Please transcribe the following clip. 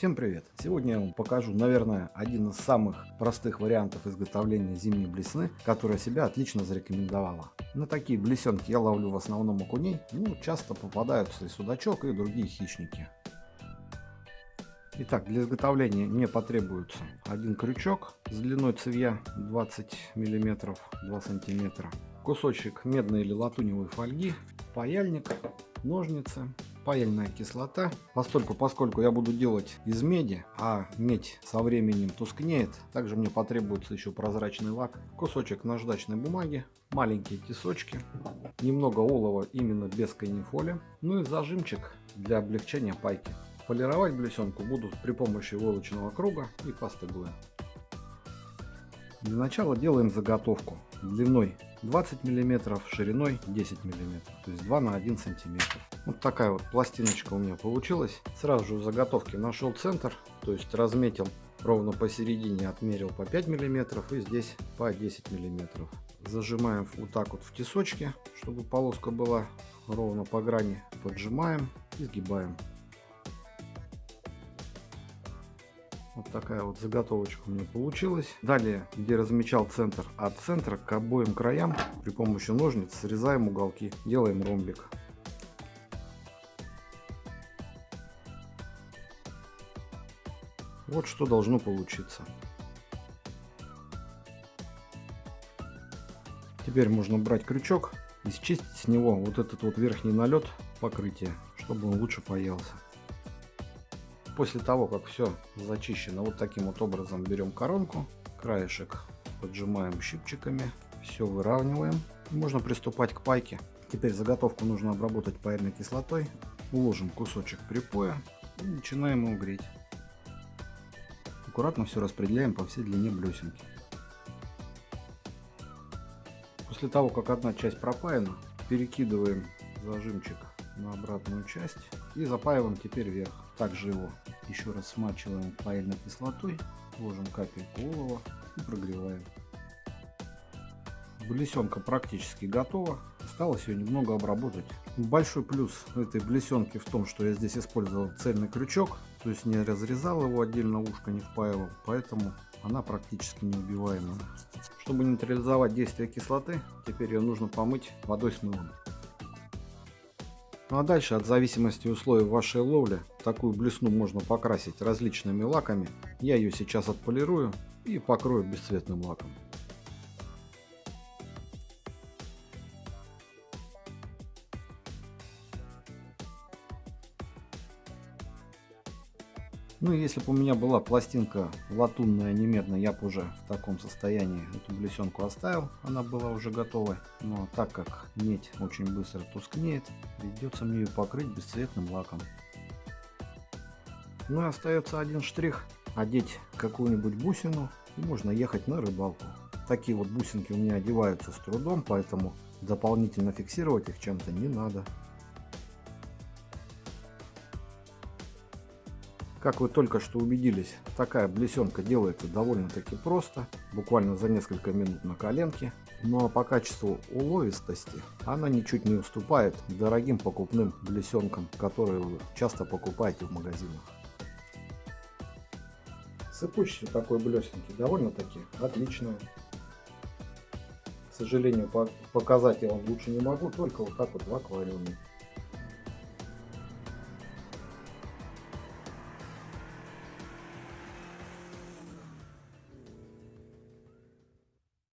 Всем привет! Сегодня я вам покажу, наверное, один из самых простых вариантов изготовления зимней блесны, которая себя отлично зарекомендовала. На такие блесенки я ловлю в основном окуней, ну часто попадаются и судачок, и другие хищники. Итак, для изготовления мне потребуется один крючок с длиной цевья 20 мм 2 см, кусочек медной или латуневой фольги, паяльник, ножницы, паяльная кислота. Поскольку, поскольку я буду делать из меди, а медь со временем тускнеет, также мне потребуется еще прозрачный лак, кусочек наждачной бумаги, маленькие тесочки, немного олова именно без канифоли, ну и зажимчик для облегчения пайки. Полировать блесенку буду при помощи войлочного круга и пасты глэ. Для начала делаем заготовку длиной 20 мм, шириной 10 мм, то есть 2 на 1 сантиметр. Вот такая вот пластиночка у меня получилась. Сразу же в заготовке нашел центр, то есть разметил ровно посередине, отмерил по 5 мм и здесь по 10 мм. Зажимаем вот так вот в тесочке, чтобы полоска была ровно по грани. Поджимаем и сгибаем. Вот такая вот заготовочка у меня получилась. Далее, где размечал центр, от центра к обоим краям при помощи ножниц срезаем уголки, делаем ромбик. Вот что должно получиться. Теперь можно брать крючок и счистить с него вот этот вот верхний налет покрытия, чтобы он лучше паялся. После того, как все зачищено, вот таким вот образом берем коронку, краешек поджимаем щипчиками, все выравниваем. Можно приступать к пайке. Теперь заготовку нужно обработать паяльной кислотой. Уложим кусочек припоя и начинаем его греть. Аккуратно все распределяем по всей длине блесенки. После того, как одна часть пропаяна, перекидываем зажимчик на обратную часть и запаиваем теперь вверх. Также его еще раз смачиваем паяльной кислотой, ложим капельку олова и прогреваем. Блесенка практически готова. Осталось ее немного обработать. Большой плюс этой блесенки в том, что я здесь использовал цельный крючок. То есть не разрезал его отдельно, ушко не впаивал. Поэтому она практически неубиваемая. Чтобы нейтрализовать действие кислоты, теперь ее нужно помыть водой с мылом. Ну а дальше, от зависимости условий вашей ловли, такую блесну можно покрасить различными лаками. Я ее сейчас отполирую и покрою бесцветным лаком. Ну если бы у меня была пластинка латунная, не медная, я бы уже в таком состоянии эту блесенку оставил, она была уже готова. Но так как медь очень быстро тускнеет, придется мне ее покрыть бесцветным лаком. Ну и остается один штрих, одеть какую-нибудь бусину и можно ехать на рыбалку. Такие вот бусинки у меня одеваются с трудом, поэтому дополнительно фиксировать их чем-то не надо. Как вы только что убедились, такая блесенка делается довольно-таки просто, буквально за несколько минут на коленке. Ну а по качеству уловистости она ничуть не уступает дорогим покупным блесенкам, которые вы часто покупаете в магазинах. Сыпучесть такой блесенки довольно-таки отличная. К сожалению, показать я вам лучше не могу, только вот так вот в аквариуме.